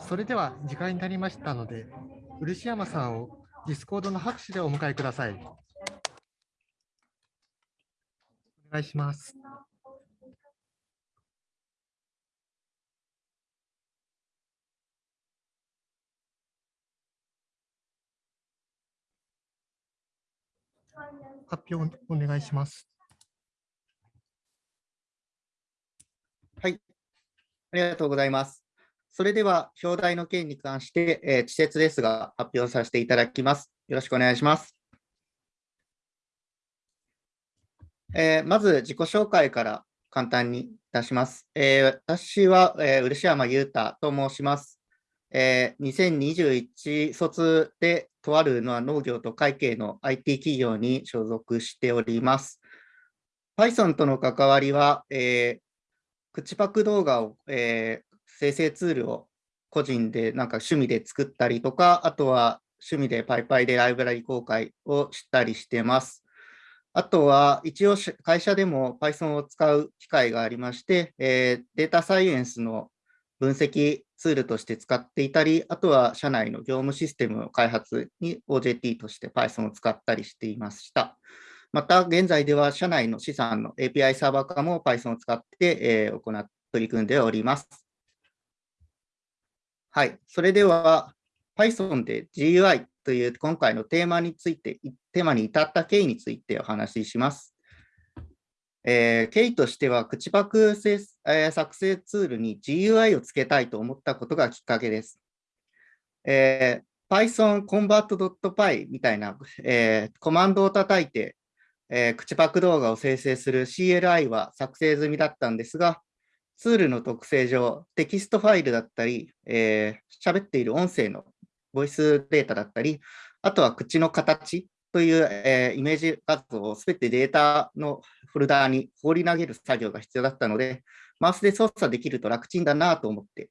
それでは時間になりましたので、漆山さんを Discord の拍手でお迎えください。お願いします。発表お願いします。はい、ありがとうございます。それでは、表題の件に関して、えー、稚拙ですが、発表させていただきます。よろしくお願いします。えー、まず、自己紹介から簡単にいたします。えー、私は、えー、漆山裕太と申します。えー、2021卒で、とあるのは農業と会計の IT 企業に所属しております。Python との関わりは、えー、口パク動画を、え生成ツールを個人でなんか趣味で作ったりとか、あとは趣味でパイパイでライブラリ公開をしたりしてます。あとは一応会社でも Python を使う機会がありまして、えー、データサイエンスの分析ツールとして使っていたり、あとは社内の業務システムの開発に OJT として Python を使ったりしていました。また、現在では社内の資産の API サーバー化も Python を使って、えー、行って取り組んでおります。はい、それでは Python で GUI という今回のテーマについて、テーマに至った経緯についてお話しします。えー、経緯としては、口パク、えー、作成ツールに GUI をつけたいと思ったことがきっかけです。えー、Python convert.py みたいな、えー、コマンドを叩いて、えー、口パク動画を生成する CLI は作成済みだったんですが、ツールの特性上、テキストファイルだったり、えー、喋っている音声のボイスデータだったり、あとは口の形という、えー、イメージ画像をすべてデータのフォルダーに放り投げる作業が必要だったので、マウスで操作できると楽ちんだなと思って、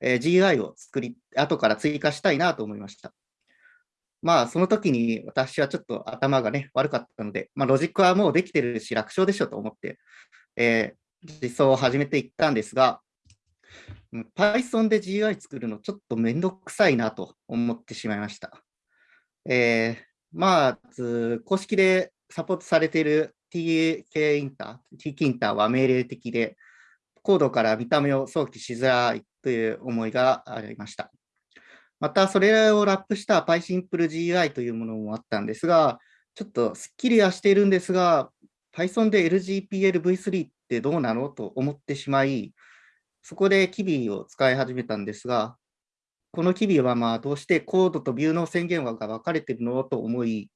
えー、GUI を作り、後から追加したいなと思いました。まあ、その時に私はちょっと頭がね、悪かったので、まあ、ロジックはもうできてるし、楽勝でしょと思って、えー、実装を始めていったんですが、Python で GUI 作るのちょっとめんどくさいなと思ってしまいました。えー、まず、公式でサポートされている TK インター、TK インターは命令的で、コードから見た目を想起しづらいという思いがありました。また、それをラップした PySimpleGUI というものもあったんですが、ちょっとすっきりはしているんですが、Python で LGPL-v3 ってどうなの？と思ってしまい、そこで Kiwi を使い始めたんですが、この Kiwi はまあどうしてコードとビューの宣言枠が分かれてるの？と思い、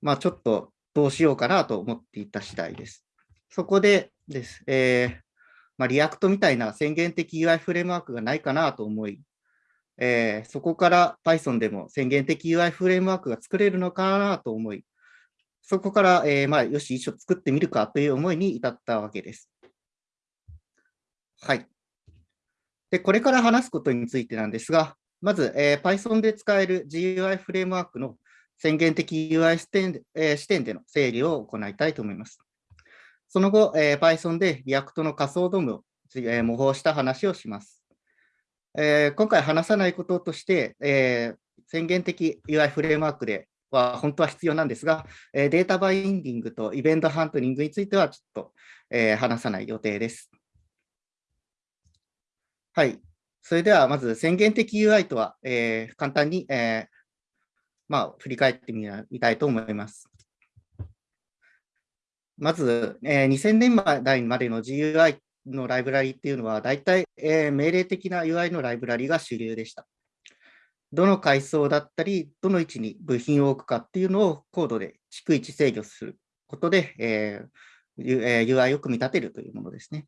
まあ、ちょっとどうしようかな？と思っていた次第です。そこでです、えーまあ、 React みたいな宣言的 UI フレームワークがないかな？と思い、えー、そこから Python でも宣言的 UI フレームワークが作れるのかな？と思い、そこから、えー、まあ、よし、一丁作ってみるかという思いに至ったわけです。はい。で、これから話すことについてなんですが、まず、えー、Python で使える GUI フレームワークの宣言的 UI 視点,、えー、視点での整理を行いたいと思います。その後、えー、Python で React の仮想ドームを、えー、模倣した話をします。えー、今回話さないこととして、えー、宣言的 UI フレームワークでは本当は必要なんですが、えデータバインディングとイベントハントリングについてはちょっと、え話さない予定です。はい。それではまず宣言的 UI とは、え簡単に、えまあ、振り返ってみたいと思います。まず、え2000年代までの GUI のライブラリっていうのは、大体、え命令的な UI のライブラリが主流でした。どの階層だったり、どの位置に部品を置くかっていうのをコードで逐一制御することで、えー、UI を組み立てるというものですね。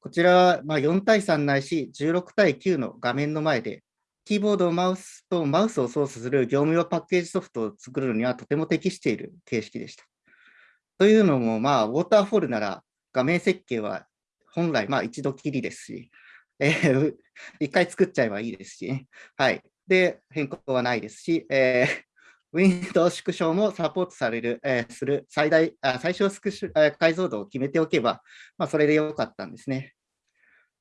こちらはま4対3ないし16対9の画面の前で、キーボードを、マウスとマウスを操作する業務用パッケージソフトを作るのにはとても適している形式でした。というのも、まあ、ウォーターフォールなら画面設計は本来まあ一度きりですし、えー、一回作っちゃえばいいですし、はい。で変更はないですし、えー、ウィンドウ縮小もサポートされる、えー、する最大、あ最小スクシュ解像度を決めておけば、まあ、それでよかったんですね。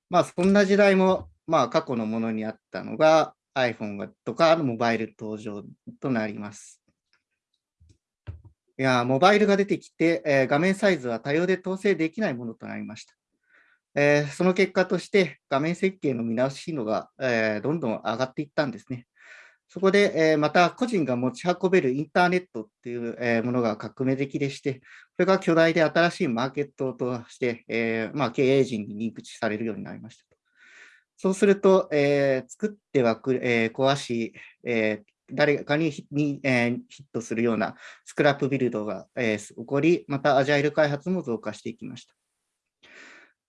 まあ、そんな時代もまあ、過去のものにあったのが iPhone とかモバイル登場となります。いや、モバイルが出てきて、えー、画面サイズは多様で統制できないものとなりました。えー、その結果として画面設計の見直し度が、えー、どんどん上がっていったんですね。そこで、えー、また個人が持ち運べるインターネットっていう、えー、ものが革命的でして、これが巨大で新しいマーケットとして、えー、まあ、経営陣に認知されるようになりました。そうすると、え作ってはく、え壊し、え誰かにに、えヒットするようなスクラップビルドが、え起こり、またアジャイル開発も増加していきました。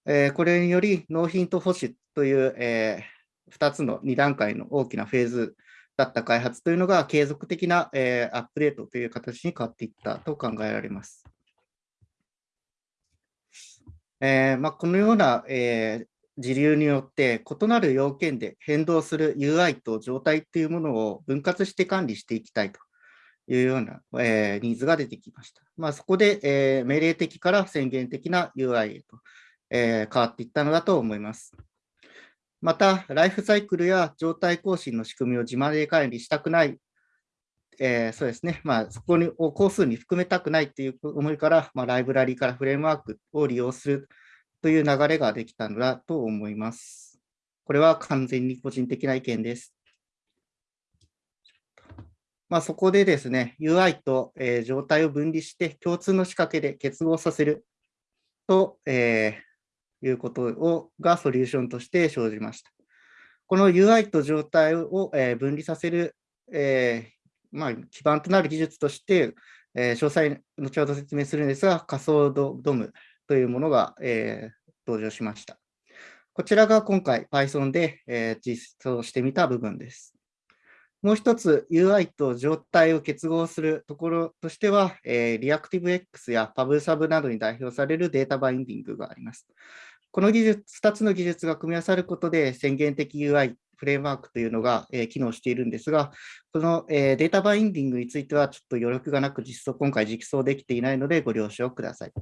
えこれにより、納品と保守という、え2つの2段階の大きなフェーズだった開発というのが継続的な、えー、アップデートという形に変わっていったと考えられます。えーまあ、このような、えー、時流によって異なる要件で変動する UI と状態というものを分割して管理していきたいというような、えー、ニーズが出てきました。まあ、そこで、えー、命令的から宣言的な UI へと、えー、変わっていったのだと思います。また、ライフサイクルや状態更新の仕組みを自前で管理したくない、えー、そうですね、まあ、そこを工数に含めたくないという思いから、まあ、ライブラリからフレームワークを利用するという流れができたのだと思います。これは完全に個人的な意見です。まあ、そこでですね、UI と、えー、状態を分離して共通の仕掛けで結合させると、えーいうことをがソリューションとして生じました。この UI と状態を、え分離させる、えー、まあ、基盤となる技術として、えー、詳細、後ほど説明するんですが、仮想ドドムというものが、えー、登場しました。こちらが今回 Python で、え実装してみた部分です。もう一つ UI と状態を結合するところとしては、えー、ReactiveX や PubSub などに代表されるデータバインディングがあります。この技術、2つの技術が組み合わさることで宣言的 UI フレームワークというのが、え、機能しているんですが、その、え、データバインディングについてはちょっと余力がなく実装、今回実装できていないのでご了承ください。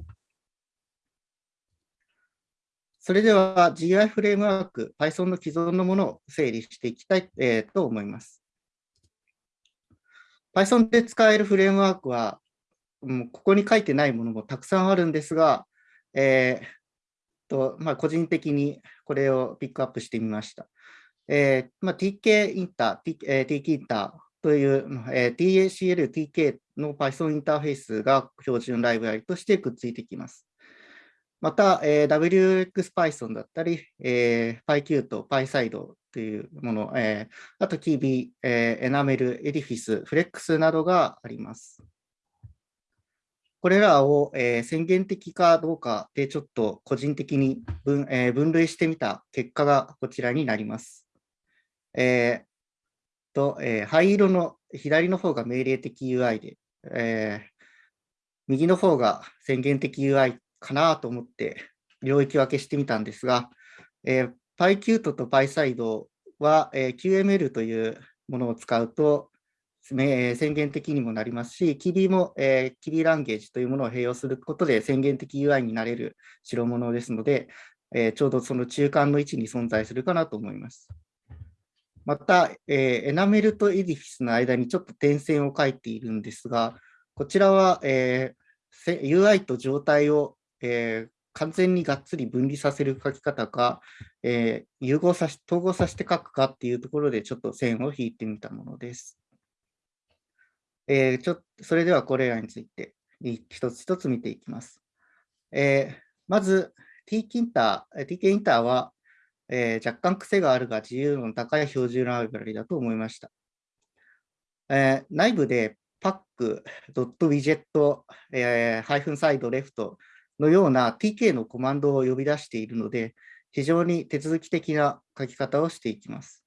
それでは GI フレームワーク、Python の既存のものを整理していきたい、えー、と思います。Python で使えるフレームワークは、もうここに書いてないものもたくさんあるんですが、えー、と、まあ、個人的にこれをピックアップしてみました。えーまあ、TK インター、T えー、TK インターという、えー、TACL、TK の Python インターフェースが標準ライブラリとしてくっついてきます。また、えー、WXPython だったり、えー、PyQt、PySide というもの、えー、あと KB、えー、Enamel、Edifice、Flex などがあります。これらを、えー、宣言的かどうかでちょっと個人的に分,、えー、分類してみた結果がこちらになります。えーとえー、灰色の左の方が命令的 UI で、えー、右の方が宣言的 UI かなと思って領域分けしてみたんですが、えー、PyQt と PySide は、えー、QML というものを使うと、宣言的にもなりますし、キリも、えー、キリランゲージというものを併用することで宣言的 UI になれる代物ですので、えー、ちょうどその中間の位置に存在するかなと思います。また、えー、エナメルとエディフィスの間にちょっと点線を書いているんですが、こちらは、えー、UI と状態を、えー、完全にがっつり分離させる書き方か、えー、融合さし、統合させて書くかっていうところでちょっと線を引いてみたものです。えー、ちょそれではこれらについて一つ一つ見ていきます。えー、まず T キンター、TK インターは、えー、若干癖があるが自由度の高い標準ライブラリだと思いました。えー、内部で pack.widget、えー、ハイフンサイドレフトのような TK のコマンドを呼び出しているので、非常に手続き的な書き方をしていきます。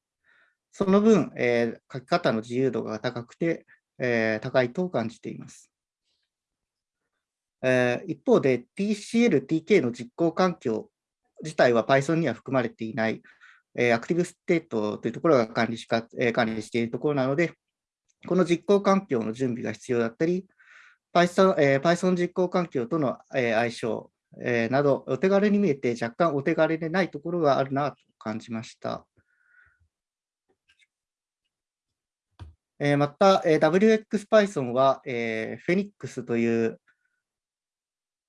その分、えー、書き方の自由度が高くて、えー、高いと感じています。えー、一方で TCL、TK の実行環境自体は Python には含まれていない、えー、アクティブステートというところが管理しか、えー、管理しているところなので、この実行環境の準備が必要だったり、Python,、えー、Python 実行環境との、えー、相性、えー、など、お手軽に見えて若干お手軽でないところがあるなと感じました。えー、また、えー、WXPython は、えー、Phoenix という、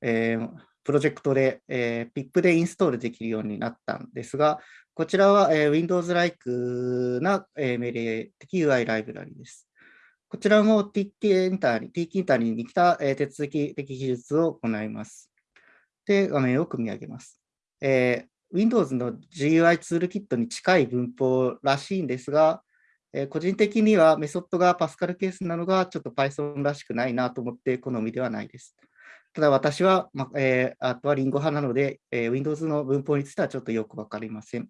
えー、プロジェクトで、えー、PIP でインストールできるようになったんですが、こちらは、えー、Windows-like な、えー、命令的 UI ライブラリです。こちらも TT エンターに、TT エンターに来た、えー、手続き的技術を行います。で、画面を組み上げます。えー、Windows の GUI ツールキットに近い文法らしいんですが、えー、個人的にはメソッドがパスカルケースなのがちょっと Python らしくないなと思って好みではないです。ただ私は、まえー、あとはリンゴ派なので、えー、Windows の文法についてはちょっとよくわかりません。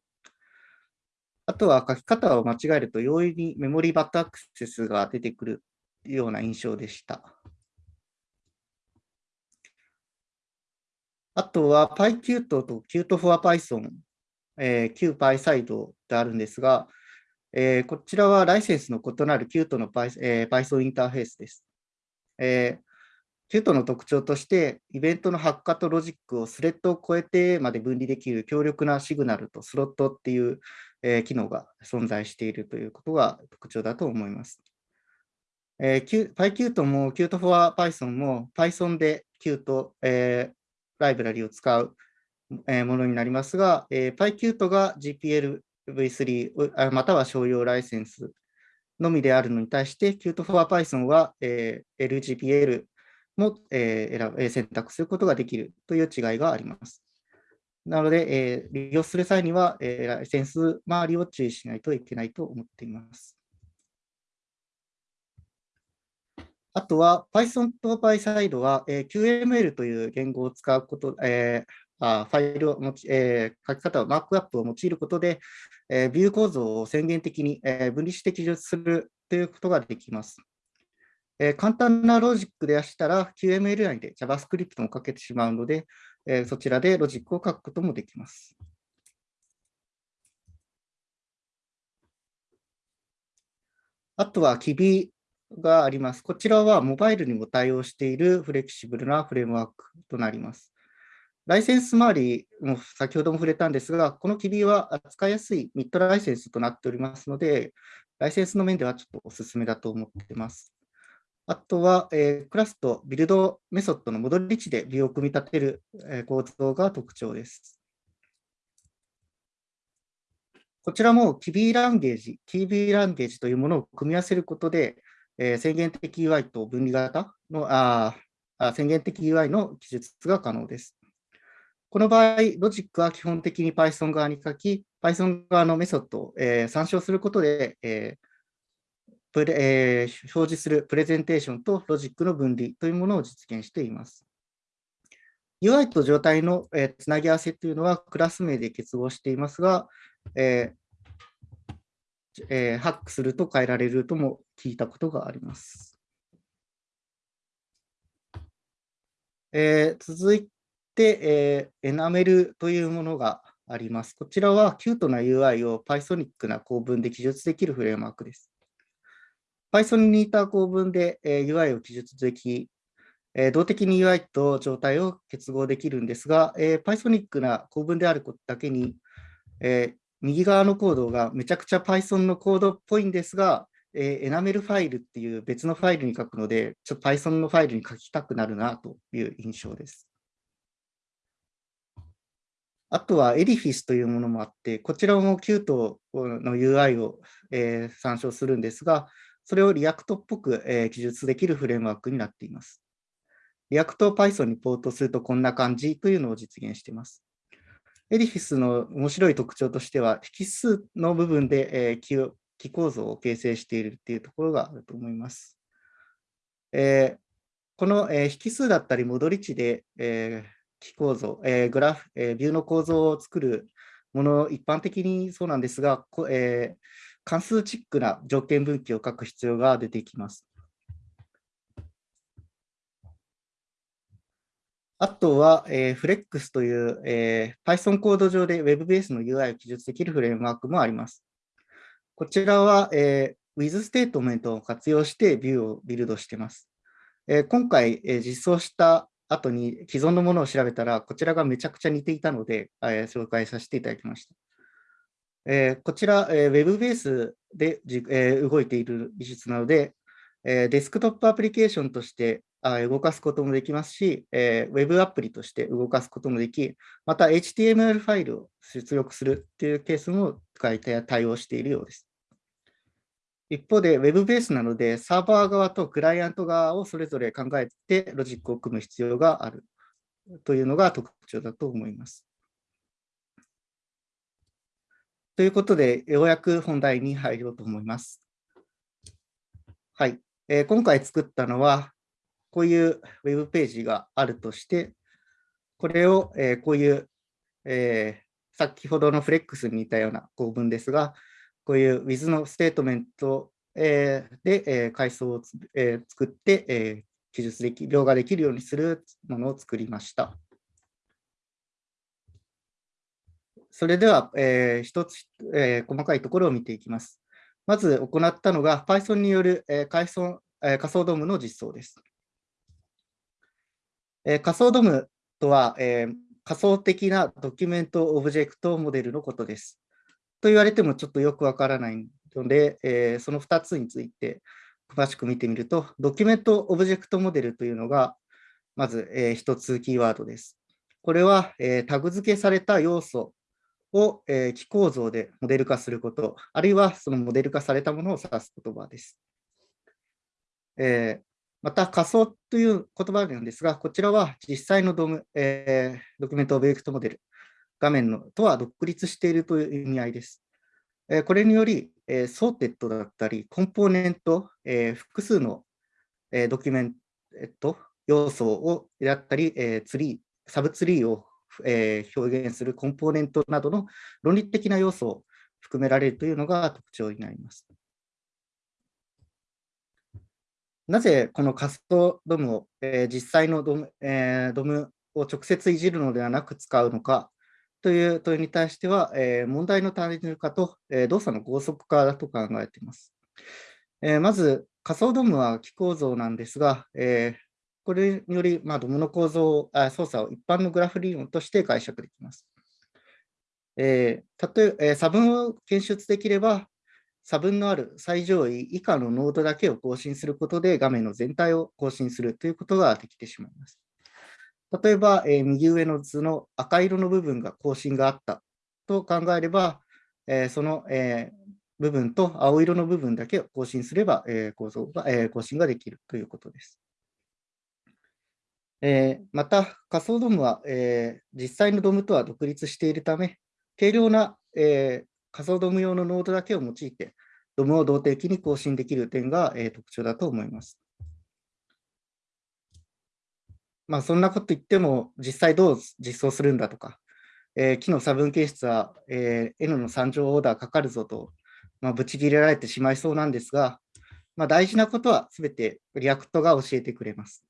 あとは書き方を間違えると容易にメモリバットアクセスが出てくるような印象でした。あとは PyQt と Qt for Python、えー、QPySide であるんですが、えー、こちらはライセンスの異なる Qt の Python インターフェースです。えー、Qt の特徴として、イベントの発火とロジックをスレッドを超えてまで分離できる強力なシグナルとスロットっていう、えー、機能が存在しているということが特徴だと思います。えー、PyQt も Qt for Python も Python で Qt、えー、ライブラリを使うものになりますが、PyQt が GPL V3 または商用ライセンスのみであるのに対して、Qt for Python は LGPL も選択することができるという違いがあります。なので、利用する際には、ライセンス周りを注意しないといけないと思っています。あとは Python と PySide は、えー、QML という言語を使うこと、えー、あファイルを持ち、えー、書き方をマークアップを用いることで、えー、ビュー構造を宣言的に、えー、分離して記述するということができます。えー、簡単なロジックでしたら QML 内で JavaScript も書けてしまうので、えー、そちらでロジックを書くこともできます。あとは Kibi があります。こちらはモバイルにも対応しているフレキシブルなフレームワークとなります。ライセンス周りも先ほども触れたんですが、この Kibi は扱いやすいミッドライセンスとなっておりますので、ライセンスの面ではちょっとお勧めだと思っています。あとは、えー、クラスとビルドメソッドの戻り値でビューを組み立てる、えー、構造が特徴です。こちらも Kibi ランゲージ、Kibi ランゲージというものを組み合わせることで、えー、宣言的 UI と分離型のああ宣言的 UI の記述が可能です。この場合、ロジックは基本的に Python 側に書き、Python 側のメソッドを、えー、参照することで、えープレえー、表示するプレゼンテーションとロジックの分離というものを実現しています。UI と状態の、えー、つなぎ合わせというのはクラス名で結合していますが、えーえー、ハックすると変えられるとも聞いたことがあります。えー、続いて、えー、エナメルというものがあります。こちらはキュートな UI を Pythonic な構文で記述できるフレームワークです。Python に似た構文で、えー、UI を記述でき、えー、動的に UI と状態を結合できるんですが、えー、Pythonic な構文であることだけに、えー、右側のコードがめちゃくちゃ Python のコードっぽいんですが、えー、エナメルファイルっていう別のファイルに書くので、ちょっと Python のファイルに書きたくなるなという印象です。あとは Edifice というものもあって、こちらも Qt の UI を、えー、参照するんですが、それを React っぽく、えー、記述できるフレームワークになっています。React を Python にポートするとこんな感じというのを実現しています。エディフィスの面白い特徴としては、引数の部分で、えー、気構造を形成しているっていうところがあると思います。えー、この、えー、引数だったり戻り値で、えー、気構造、えー、グラフ、えー、ビューの構造を作るもの、一般的にそうなんですが、えー、関数チックな条件分岐を書く必要が出てきます。あとは、えー、 Flexx という、えー、Python コード上で Web ベースの UI を記述できるフレームワークもあります。こちらは、えー、with ステートメントを活用してビューをビルドしています。えー、今回、えー、実装した後に既存のものを調べたら、こちらがめちゃくちゃ似ていたので、えー、紹介させていただきました。えー、こちら、えー、Web ベースでじ、えー、動いている技術なので、えー、デスクトップアプリケーションとしてあ動かすこともできますし、えー、Web アプリとして動かすこともでき、また HTML ファイルを出力するというケースも対応しているようです。一方で Web ベースなので、サーバー側とクライアント側をそれぞれ考えてロジックを組む必要があるというのが特徴だと思います。ということで、ようやく本題に入ろうと思います。はい。えー、今回作ったのは、こういうウェブページがあるとして、これを、えー、こういう、えー、先ほどのフレックスに似たような構文ですが、こういう with のステートメント、えー、で、えー、階層を、作って、え、記述でき、描画できるようにするものを作りました。それでは、えー、一つ、えー、細かいところを見ていきます。まず行ったのが Python による、えー、仮想えー、仮想ドームの実装です。えー、仮想ドームとは、えー、仮想的なドキュメントオブジェクトモデルのことです。と言われてもちょっとよくわからないので、えー、その2つについて詳しく見てみると、ドキュメントオブジェクトモデルというのが、まず、えー、1つキーワードです。これは、えー、タグ付けされた要素を、えー、木構造でモデル化すること、あるいはそのモデル化されたものを指す言葉です。えー、また、仮想という言葉なんですが、こちらは実際の DOM、えー、 document object model、画面のとは独立しているという意味合いです。え、これにより、え、ステートだったり、コンポーネント、え、複数の、え、ドキュメント、要素をだったり、え、ツリー、サブツリーをえ、表現するコンポーネントなどの論理的な要素を含められるというのが特徴になります。なぜこのカストドムを、えー、実際のドム,、えー、ドムを直接いじるのではなく使うのかという問いに対しては、え、問題の単純化と、え動作の高速化だと考えています。えまず、仮想ドムは機構造なんですが、えこれにより、まあ、ドムの構造あ、操作を一般のグラフ理論として解釈できます。えー、例え、え差分を検出できれば、差分のある最上位以下のノードだけを更新することで画面の全体を更新するということができてしまいます。例えば、えー、右上の図の赤色の部分が更新があったと考えれば、えー、その、えー、部分と青色の部分だけを更新すれば、え構造が、え更新ができるということです。えー、また、仮想ドームは、えー、実際のドームとは独立しているため、軽量な、えー、仮想ドーム用のノードだけを用いて、ドームを動的に更新できる点が、え特徴だと思います。まあ、そんなこと言っても、実際どう実装するんだとか、えー、木の差分計算は、えー、N の3乗オーダーかかるぞと、まあ、ぶち切れられてしまいそうなんですが、まあ、大事なことはすべて React が教えてくれます。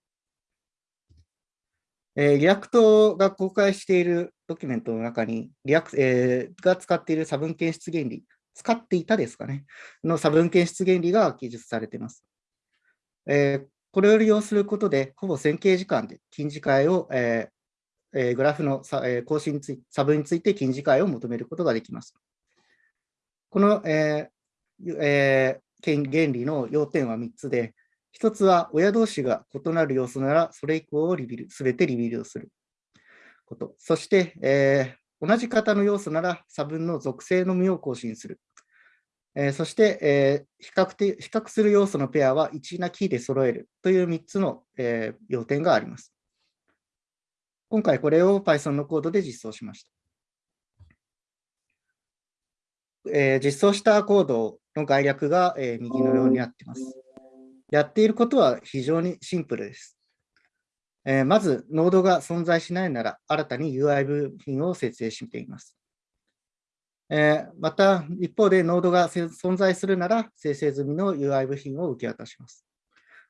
えー、 React が公開しているドキュメントの中に、 React えー、が使っている差分検出原理、使っていたですかね、の差分検出原理が記述されています。えー、これを利用することで、ほぼ線形時間で近似解を、えーえー、グラフの差,、え、更新につい差分について近似解を求めることができます。この、えーえー、原理の要点は3つで、一つは親同士が異なる要素なら、それ以降をリビル、すべてリビルドすること。そして、えー、同じ型の要素なら差分の属性のみを更新する。えー、そして、えー、比較的比較する要素のペアは一なキーで揃えるという3つの、えー、要点があります。今回これを Python のコードで実装しました。えー、実装したコードの概略が、えー、右のようになっています。やっていることは非常にシンプルです。えー、まず、ノードが存在しないなら、新たに UI 部品を設定しています。えー、また、一方で、ノードが存在するなら、生成済みの UI 部品を受け渡します。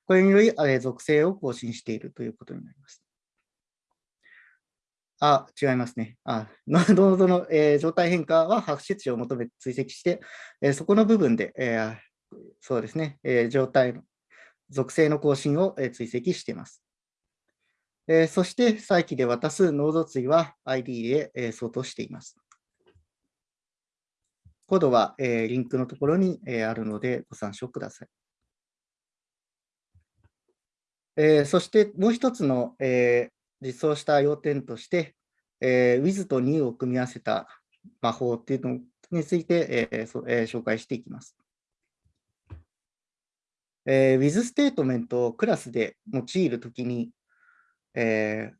これにより、えー、属性を更新しているということになります。あ、違いますね。あノードの、えー、状態変化は発出値を求めて追跡して、えー、そこの部分で、えー、そうですね、えー、状態属性の更新をえ追跡しています。えそして、再起で渡すノード対は ID で相当しています。コードは、えー、リンクのところに、えー、あるのでご参照ください。えー、そしてもう一つの、えー、実装した要点として、えー、with と new を組み合わせた魔法っていうのについて、えーそ、えー、紹介していきます。えー、with ステートメントをクラスで用いるときに、えー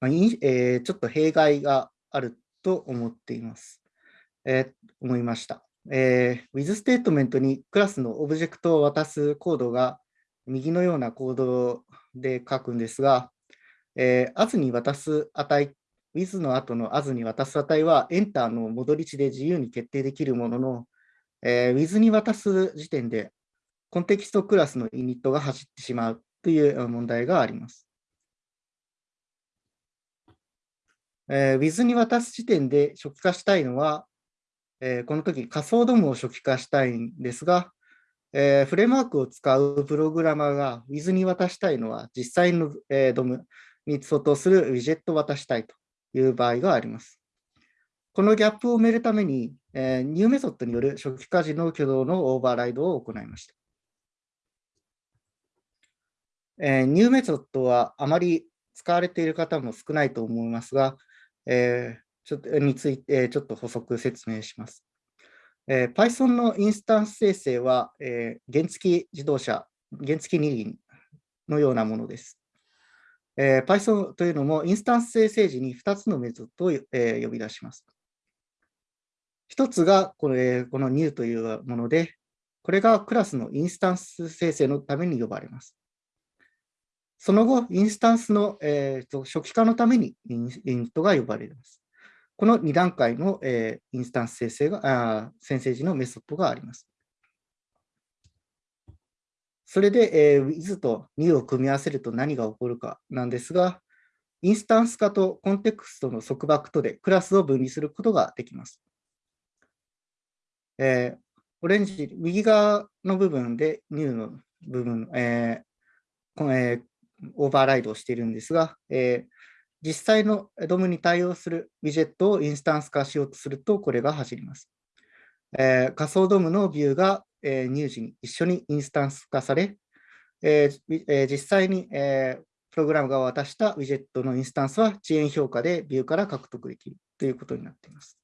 まあえー、ちょっと弊害があると思っています。えー、思いました。えー、with ステートメントにクラスのオブジェクトを渡すコードが右のようなコードで書くんですが、えー、as に渡す値、with の後の as に渡す値は、エンターの戻り値で自由に決定できるものの、えー、with に渡す時点で、コンテキストクラスのイニットが走ってしまうという問題があります。えー、with に渡す時点で初期化したいのは、えー、この時仮想ドムを初期化したいんですが、えー、フレームワークを使うプログラマーが Wiz に渡したいのは実際の、えー、 DOM に相当するウィジェットを渡したいという場合があります。このギャップを埋めるために、えー、 new メソッドによる初期化時の挙動のオーバーライドを行いました。えー、 new メソッドはあまり使われている方も少ないと思いますが、えー、ちょっとについてちょっと補足説明します。えー、Python のインスタンス生成は、えー、原付自動車、原付二輪のようなものです。えー、Python というのもインスタンス生成時に2つのメソッドを、えー、呼び出します。1つがこれこの new というもので、これがクラスのインスタンス生成のために呼ばれます。その後、インスタンスの、えー、初期化のためにインイントが呼ばれます。この2段階の、えー、インスタンス生成があ、先生時のメソッドがあります。それで、えー、with と new を組み合わせると何が起こるかなんですが、インスタンス化とコンテクストの束縛とでクラスを分離することができます。えー、オレンジ、右側の部分で new の部分、えーえー、オーバーライドをしているんですが、えー、実際の DOM に対応するウィジェットをインスタンス化しようとすると、これが走ります。えー、仮想 DOM のビューが、えー、入時に一緒にインスタンス化され、えーえー、実際に、えー、プログラムが渡したウィジェットのインスタンスは遅延評価でビューから獲得できるということになっています。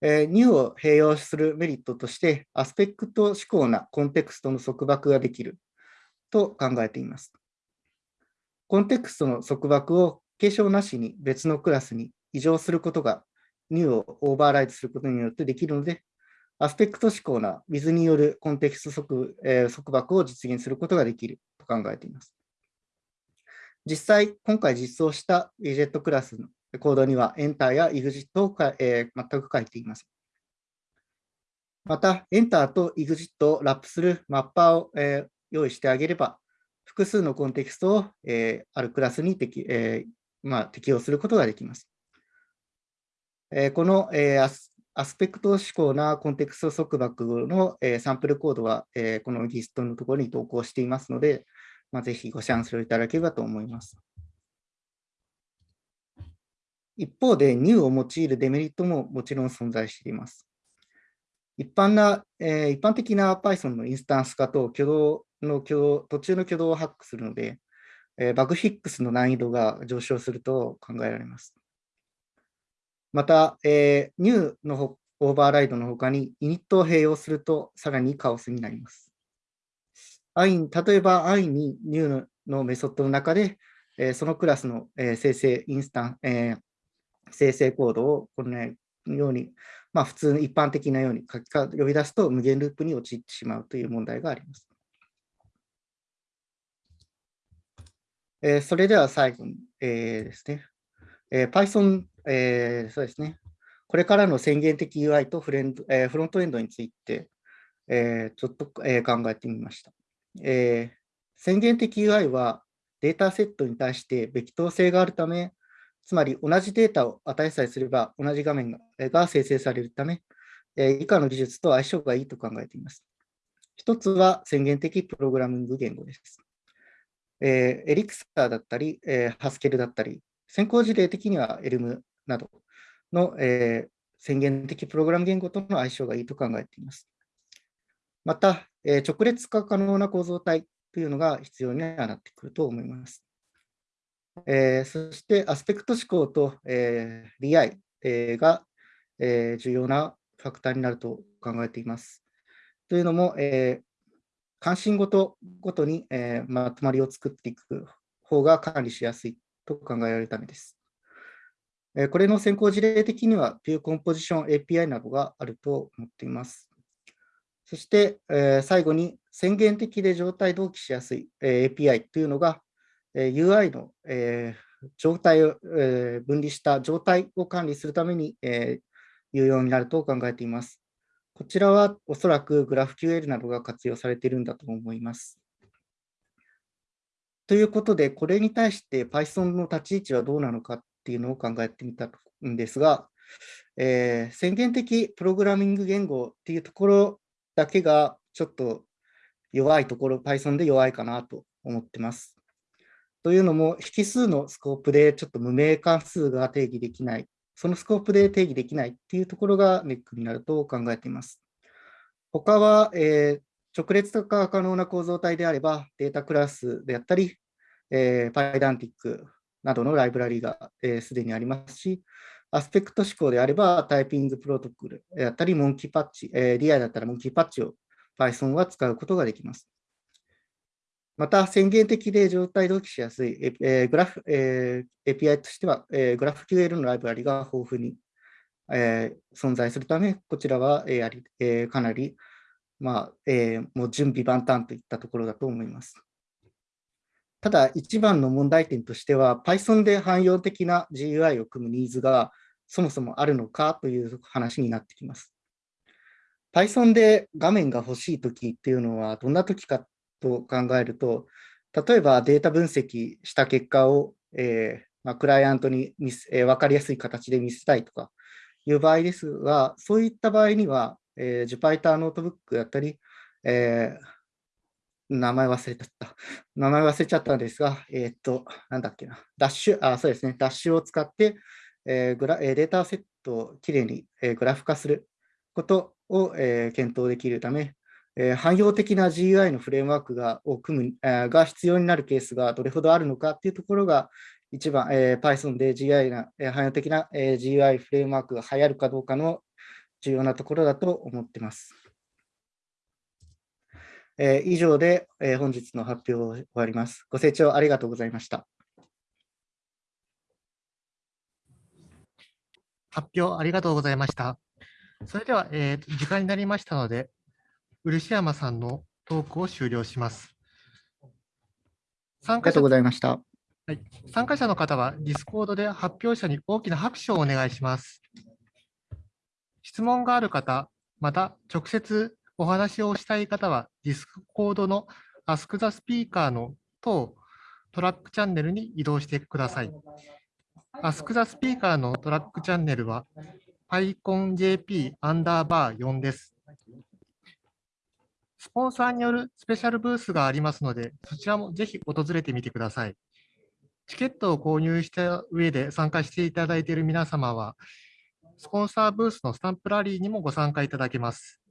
えー、new を併用するメリットとして、アスペクト指向なコンテクストの束縛ができると考えています。コンテクストの束縛を継承なしに別のクラスに移乗することが new をオーバーライドすることによってできるので、アスペクト指向な with によるコンテクスト束,、えー、束縛を実現することができると考えています。実際、今回実装したウィジェットクラスのコードには Enter や EXIT をか、えー、全く書いています。また、Enter と EXIT をラップするマッパーを、えー、用意してあげれば、複数のコンテキストを、えー、あるクラスに適,、えーまあ、適用することができます。えー、この、えー、アスアスペクト指向なコンテクスト束縛の、えー、サンプルコードは、えー、このギストのところに投稿していますので、まあ、ぜひご参照いただければと思います。一方で、new を用いるデメリットももちろん存在しています。一般な、えー、一般的な Python のインスタンス化と挙動の挙動、途中の挙動をハックするので、えー、バグフィックスの難易度が上昇すると考えられます。また、えー、new のオーバーライドの他にイニットを併用するとさらにカオスになります。例えば、i に new のメソッドの中で、えー、そのクラスの、えー、生成インスタン、えー、生成コードをこのように、まあ、普通一般的なように書きか呼び出すと無限ループに陥ってしまうという問題があります。えー、それでは最後に、えー、ですね、えー、Python、えー、そうですね、これからの宣言的 UI とフレンド、えー、フロントエンドについて、えー、ちょっと、えー、考えてみました。えー、宣言的 UI はデータセットに対してべき当性があるため、つまり同じデータを与えさえすれば同じ画面が生成されるため、え以下の技術と相性がいいと考えています。一つは宣言的プログラミング言語です。えー、エリクサーだったり、えー、ハスケルだったり、先行事例的にはエルムなど、の、えー宣言的プログラム言語との相性がいいと考えています。また、えー直列化可能な構造体というのが必要にはなってくると思います。えーそして、アスペクト指向と、えー、利合、えーが、えー重要なファクターになると考えています。というのも、えー関心ごとごとに、えーまとまりを作っていく方が管理しやすいと考えられるためです。えーこれの先行事例的には、View Composition API などがあると思っています。そして、えー最後に宣言的で状態同期しやすい、えー API というのが、えー UI の、えー状態を、えー分離した状態を管理するために、えー有用になると考えています。こちらはおそらく GraphQL などが活用されているんだと思います。ということで、これに対して Python の立ち位置はどうなのかっていうのを考えてみたんですが、えー宣言的プログラミング言語っていうところだけがちょっと弱いところ、Python で弱いかなと思ってます。というのも、引数のスコープでちょっと無名関数が定義できない、そのスコープで定義できないっていうところがネックになると考えています。他は、えー直列化可能な構造体であれば、データクラスであったり、えー、PyDantic などのライブラリがすで、えーにありますし、アスペクト指向であれば、タイピングプロトコルであったり、モンキーパッチ、えー、DI だったらモンキーパッチを Python は使うことができます。また、宣言的で状態同期しやすい、えーグラフえー API としては、えー、GraphQL のライブラリが豊富に、えー存在するため、こちらは、えーやりえーかなり、まあえーもう準備万端といったところだと思います。ただ、一番の問題点としては、Python で汎用的な GUI を組むニーズがそもそもあるのかという話になってきます。Python で画面が欲しいときっていうのはどんなときかと考えると、例えばデータ分析した結果を、えーまあ、クライアントに見せ、えー分かりやすい形で見せたいとかいう場合ですが、そういった場合には、えー、Jupyter ノートブックだったり、えー名前忘れちゃった。名前忘れちゃったんですが、えーっと、なんだっけな、ダッシュ、あ、そうですね、ダッシュを使って、えーグラえデータセットをきれいに、えーグラフ化することを、えー検討できるため、えー汎用的な GUI のフレームワークがを組む、えーが必要になるケースがどれほどあるのかっていうところが、一番、えー Python で GI な、えー汎用的な、えー GUI フレームワークが流行るかどうかの重要なところだと思っています。えー以上で、えー本日の発表を終わります。ご清聴ありがとうございました。発表ありがとうございました。それでは、えー時間になりましたので、漆山さんのトークを終了します。参加者ありがとうございました。参加者の方は、ディスコードで発表者に大きな拍手をお願いします。質問がある方、また直接お話をしたい方は、ディスコードの Ask the Speaker の等トラックチャンネルに移動してください。Ask the Speaker のトラックチャンネルは PyConJP アンダーバー4です。スポンサーによるスペシャルブースがありますので、そちらもぜひ訪れてみてください。チケットを購入した上で参加していただいている皆様は、スポンサーブースのスタンプラリーにもご参加いただけます。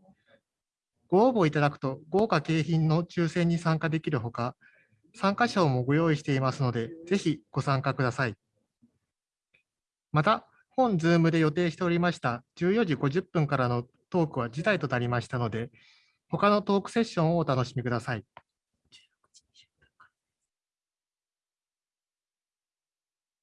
ご応募いただくと豪華景品の抽選に参加できるほか、参加賞もご用意していますので、ぜひご参加ください。また、本 Zoom で予定しておりました14時50分からのトークは辞退となりましたので、他のトークセッションをお楽しみください。